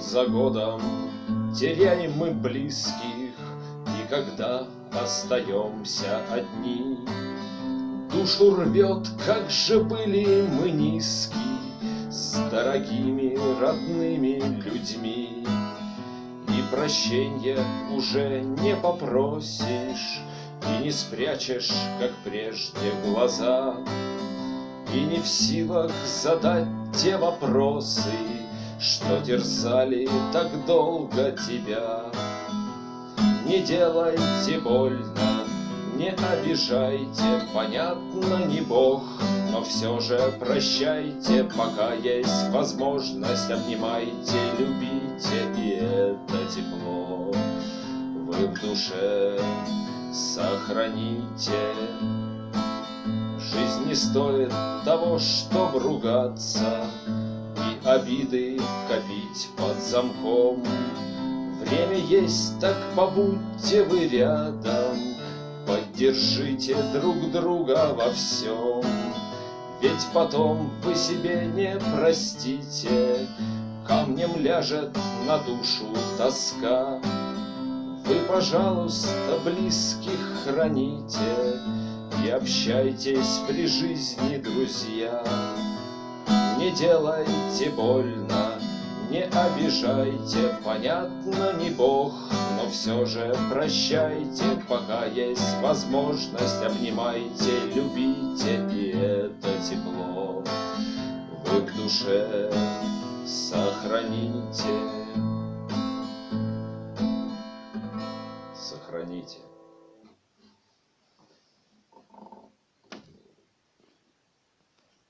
Год за годом теряем мы близких, И когда остаемся одни, Душу рвет, как же были мы низки С дорогими родными людьми. И прощенья уже не попросишь, И не спрячешь, как прежде, глаза, И не в силах задать те вопросы, Что терзали так долго тебя. Не делайте больно, не обижайте, Понятно, не Бог, но все же прощайте, Пока есть возможность, обнимайте, любите, И это тепло вы в душе сохраните. Жизнь не стоит того, чтоб ругаться обиды копить под замком. Время есть, так побудьте вы рядом, Поддержите друг друга во всем. Ведь потом вы себе не простите, Камнем ляжет на душу тоска. Вы, пожалуйста, близких храните И общайтесь при жизни, друзья. Не делайте больно, не обижайте, Понятно, не Бог, но все же прощайте, Пока есть возможность, обнимайте, любите, И это тепло вы в душе сохраните. Сохраните.